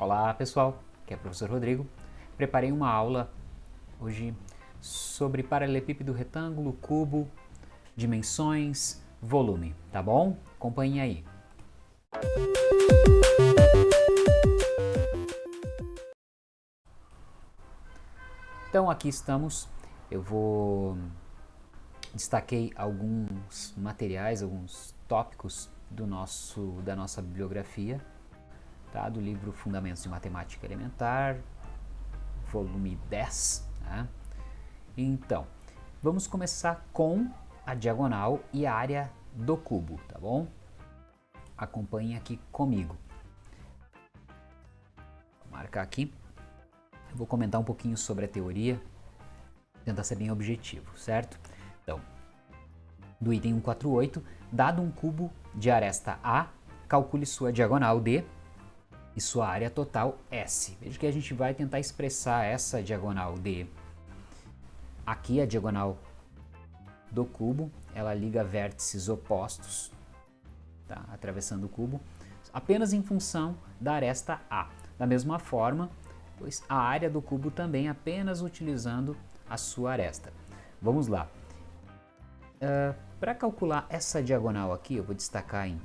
Olá pessoal, aqui é o professor Rodrigo. Preparei uma aula hoje sobre paralelepípedo, retângulo, cubo, dimensões, volume, tá bom? Acompanhe aí. Então aqui estamos, eu vou destaquei alguns materiais, alguns tópicos do nosso, da nossa bibliografia, tá? do livro Fundamentos de Matemática Elementar, volume 10. Tá? Então, vamos começar com a diagonal e a área do cubo, tá bom? Acompanhe aqui comigo. Vou marcar aqui. Eu vou comentar um pouquinho sobre a teoria, tentar ser bem objetivo, certo? Então, do item 148, dado um cubo de aresta A, calcule sua diagonal D e sua área total S. Veja que a gente vai tentar expressar essa diagonal D. Aqui a diagonal do cubo, ela liga vértices opostos, tá? atravessando o cubo, apenas em função da aresta A. Da mesma forma, pois a área do cubo também apenas utilizando a sua aresta. Vamos lá. Uh, Para calcular essa diagonal aqui, eu vou destacar em,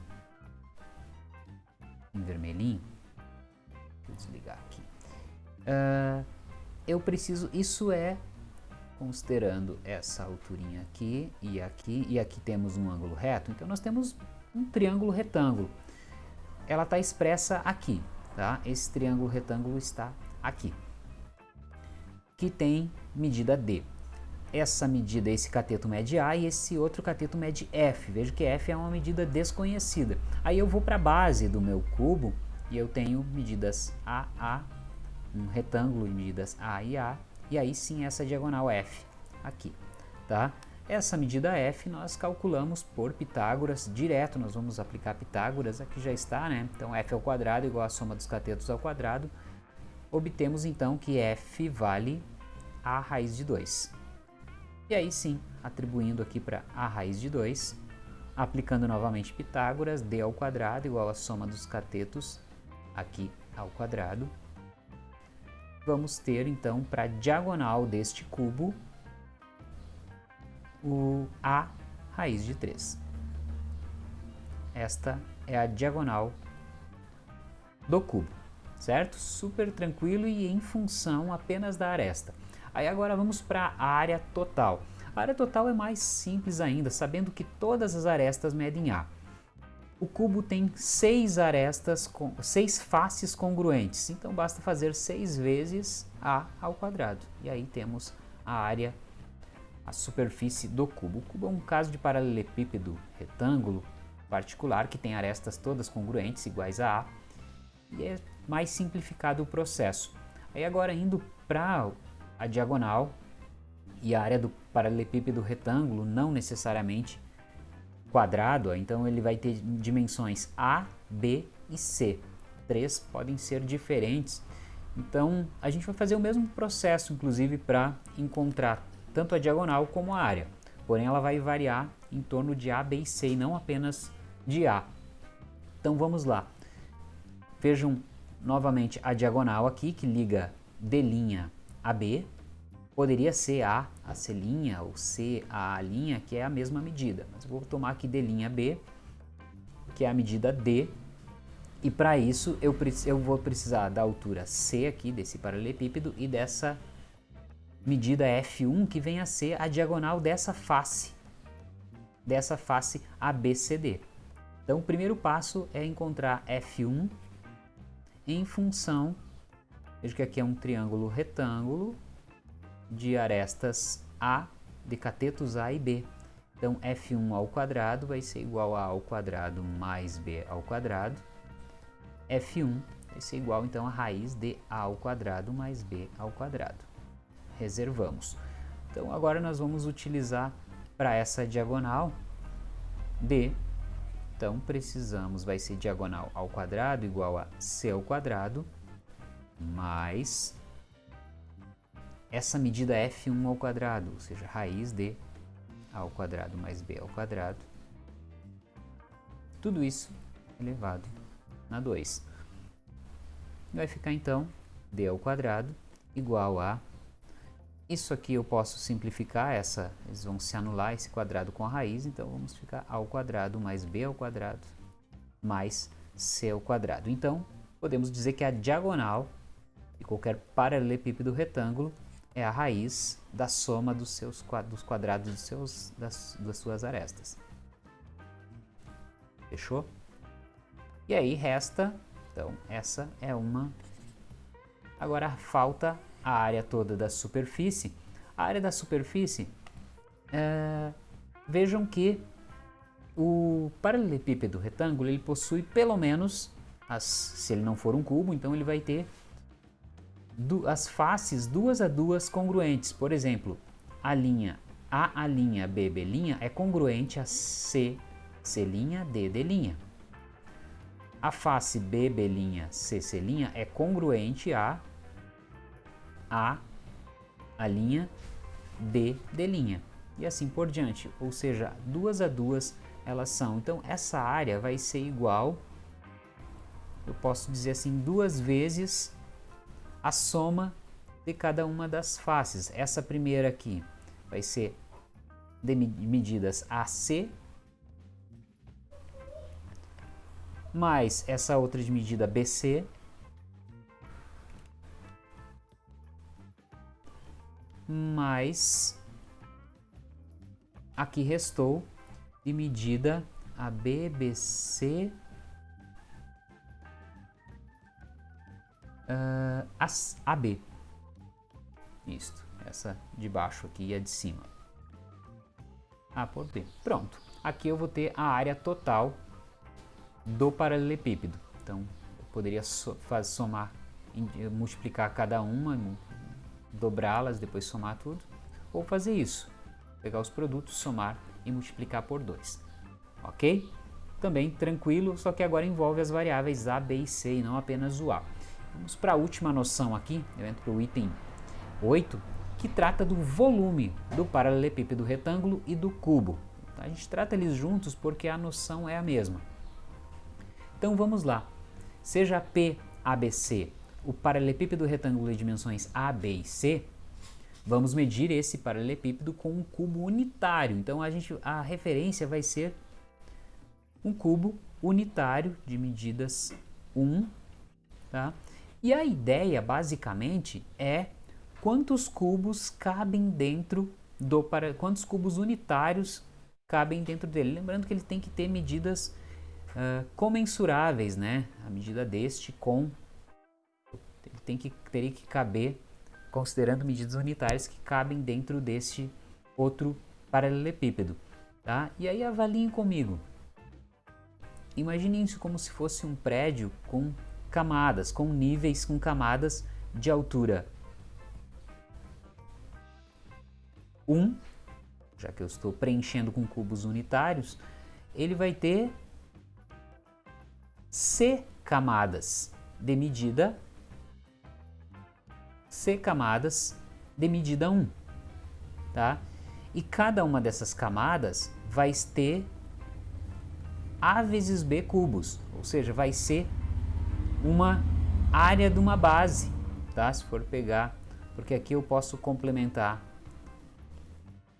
em vermelhinho. Vou desligar aqui. Uh, eu preciso, isso é considerando essa alturinha aqui e aqui, e aqui temos um ângulo reto, então nós temos um triângulo retângulo. Ela está expressa aqui, tá? Esse triângulo retângulo está aqui, que tem medida D essa medida, esse cateto mede A e esse outro cateto mede F. Veja que F é uma medida desconhecida. Aí eu vou para a base do meu cubo e eu tenho medidas A, A, um retângulo de medidas A e A, e aí sim essa diagonal F aqui, tá? Essa medida F nós calculamos por Pitágoras, direto nós vamos aplicar Pitágoras, aqui já está, né? Então F ao quadrado igual a soma dos catetos ao quadrado. Obtemos então que F vale a raiz de 2. E aí sim, atribuindo aqui para a raiz de 2, aplicando novamente Pitágoras, d ao quadrado igual a soma dos catetos aqui ao quadrado. Vamos ter então para a diagonal deste cubo o a raiz de 3. Esta é a diagonal do cubo, certo? Super tranquilo e em função apenas da aresta. Aí agora vamos para a área total. A área total é mais simples ainda, sabendo que todas as arestas medem A. O cubo tem seis arestas, com, seis faces congruentes, então basta fazer seis vezes A ao quadrado. E aí temos a área, a superfície do cubo. O cubo é um caso de paralelepípedo retângulo particular que tem arestas todas congruentes, iguais a A, e é mais simplificado o processo. Aí agora indo para a diagonal e a área do paralelepípedo retângulo não necessariamente quadrado, então ele vai ter dimensões A, B e C. Três podem ser diferentes. Então a gente vai fazer o mesmo processo, inclusive, para encontrar tanto a diagonal como a área. Porém, ela vai variar em torno de A, B e C e não apenas de A. Então vamos lá. Vejam novamente a diagonal aqui que liga D' a B Poderia ser A, a C', ou C, a A', que é a mesma medida. Mas vou tomar aqui D' B, que é a medida D. E para isso eu, eu vou precisar da altura C aqui, desse paralelepípedo, e dessa medida F1, que vem a ser a diagonal dessa face, dessa face ABCD. Então o primeiro passo é encontrar F1 em função, veja que aqui é um triângulo retângulo, de arestas A, de catetos A e B. Então, F1 ao quadrado vai ser igual a A ao quadrado mais B ao quadrado. F1 vai ser igual, então, a raiz de A ao quadrado mais B ao quadrado. Reservamos. Então, agora nós vamos utilizar para essa diagonal D. Então, precisamos, vai ser diagonal ao quadrado igual a C ao quadrado mais essa medida f1 ao quadrado, ou seja, raiz de a ao quadrado mais b ao quadrado. Tudo isso elevado na 2. vai ficar então d ao quadrado igual a isso aqui eu posso simplificar, essa, eles vão se anular esse quadrado com a raiz, então vamos ficar a ao quadrado mais b ao quadrado mais c ao quadrado. Então, podemos dizer que a diagonal de qualquer paralelepípedo retângulo é a raiz da soma dos, seus, dos quadrados dos seus, das, das suas arestas. Fechou? E aí resta, então, essa é uma... Agora falta a área toda da superfície. A área da superfície, é, vejam que o paralelepípedo retângulo ele possui pelo menos, as, se ele não for um cubo, então ele vai ter as faces duas a duas congruentes. Por exemplo, a linha A, a linha B, B linha é congruente a C, C linha, D, D linha. A face B, B linha, C, C linha é congruente a a, a linha, B, D linha. E assim por diante, ou seja, duas a duas elas são. Então essa área vai ser igual, eu posso dizer assim, duas vezes a soma de cada uma das faces. Essa primeira aqui vai ser de medidas AC, mais essa outra de medida BC, mais aqui restou de medida a BBC uh, ah, AB. Isto, essa de baixo aqui e a de cima. A por B. Pronto. Aqui eu vou ter a área total do paralelepípedo. Então, eu poderia somar, multiplicar cada uma, dobrá-las, depois somar tudo, ou fazer isso, pegar os produtos, somar e multiplicar por 2, ok? Também tranquilo, só que agora envolve as variáveis A, B e C e não apenas o A. Vamos para a última noção aqui, eu entro para o item 8, que trata do volume do paralelepípedo retângulo e do cubo. A gente trata eles juntos porque a noção é a mesma. Então vamos lá, seja P, ABC o paralelepípedo retângulo de dimensões A, B e C, vamos medir esse paralelepípedo com um cubo unitário. Então a, gente, a referência vai ser um cubo unitário de medidas 1. Tá? E a ideia basicamente é quantos cubos cabem dentro do para quantos cubos unitários cabem dentro dele. Lembrando que ele tem que ter medidas uh, comensuráveis, né? A medida deste com tem que, teria que caber, considerando medidas unitárias que cabem dentro deste outro paralelepípedo. Tá? E aí avaliem comigo. Imaginem isso como se fosse um prédio com camadas, com níveis, com camadas de altura 1, já que eu estou preenchendo com cubos unitários, ele vai ter C camadas de medida C camadas de medida 1, tá? E cada uma dessas camadas vai ter A vezes B cubos, ou seja, vai ser uma área de uma base, tá? Se for pegar, porque aqui eu posso complementar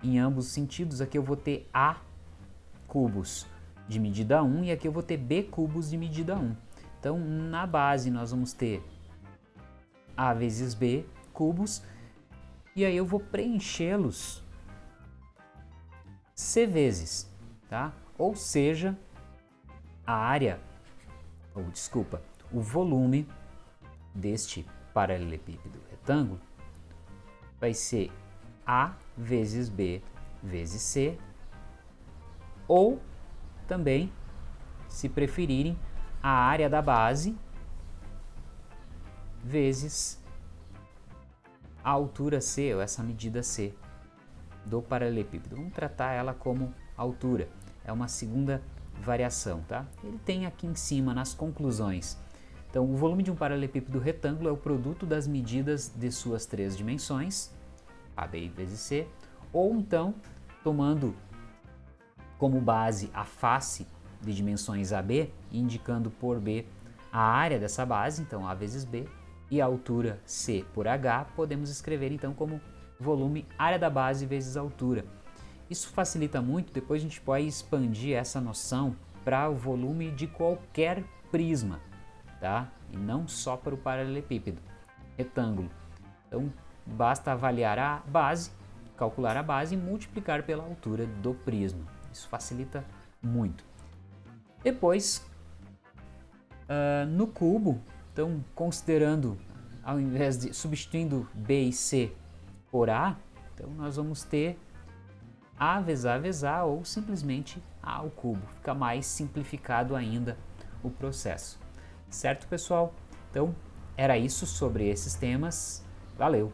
em ambos os sentidos, aqui eu vou ter A cubos de medida 1 e aqui eu vou ter B cubos de medida 1. Então, na base nós vamos ter a vezes B cubos e aí eu vou preenchê-los C vezes, tá? Ou seja, a área, ou desculpa, o volume deste paralelepípedo retângulo vai ser A vezes B vezes C, ou também, se preferirem, a área da base vezes a altura C, ou essa medida C do paralelepípedo. Vamos tratar ela como altura, é uma segunda variação, tá? Ele tem aqui em cima nas conclusões. Então, o volume de um paralelepípedo retângulo é o produto das medidas de suas três dimensões, AB vezes C, ou então, tomando como base a face de dimensões AB, indicando por B a área dessa base, então A vezes B, e a altura C por H, podemos escrever então como volume área da base vezes altura. Isso facilita muito, depois a gente pode expandir essa noção para o volume de qualquer prisma, tá? E não só para o paralelepípedo, retângulo. Então, basta avaliar a base, calcular a base e multiplicar pela altura do prisma. Isso facilita muito. Depois, uh, no cubo, então considerando, ao invés de substituindo B e C por A, então nós vamos ter A vezes A vezes A ou simplesmente A ao cubo. Fica mais simplificado ainda o processo. Certo, pessoal? Então, era isso sobre esses temas. Valeu!